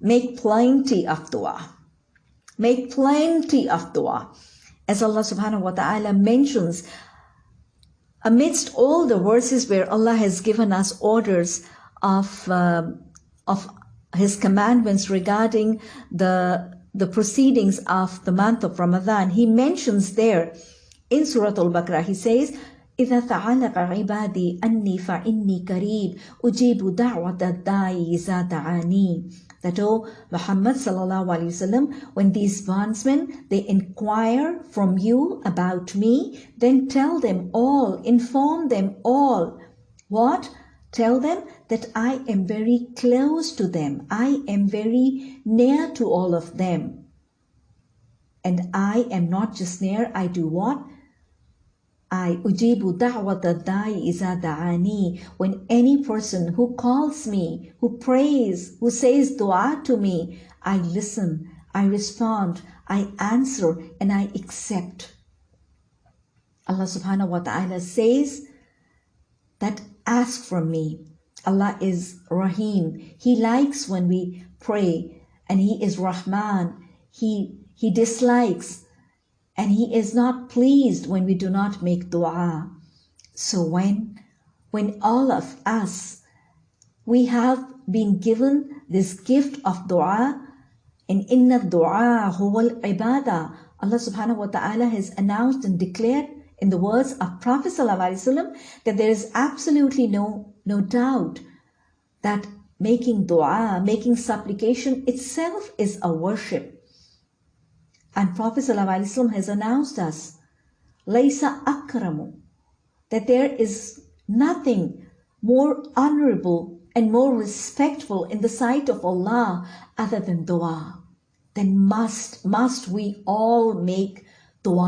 make plenty of dua. Make plenty of dua. As Allah subhanahu wa ta'ala mentions, amidst all the verses where Allah has given us orders of, uh, of His commandments regarding the, the proceedings of the month of Ramadan, He mentions there in Surah Al-Baqarah, He says, إذا تعلق عبادي أني فإني قريب أجيب دعوة الداعي إذا دعاني that oh Muhammad sallallahu alaihi wasallam when these bondsmen they inquire from you about me then tell them all inform them all what tell them that I am very close to them I am very near to all of them and I am not just near I do what I ujibu da'wata da'i iza da'ani. When any person who calls me, who prays, who says dua to me, I listen, I respond, I answer, and I accept. Allah subhanahu wa ta'ala says that ask from me. Allah is Rahim. He likes when we pray and He is Rahman. He, he dislikes and he is not pleased when we do not make dua. So when, when all of us, we have been given this gift of dua, and inna dua huwa ibadah. Allah subhanahu wa ta'ala has announced and declared in the words of Prophet ﷺ that there is absolutely no, no doubt that making dua, making supplication itself is a worship. And Prophet ﷺ has announced us, Laysa akramu, that there is nothing more honorable and more respectful in the sight of Allah other than dua. Then must, must we all make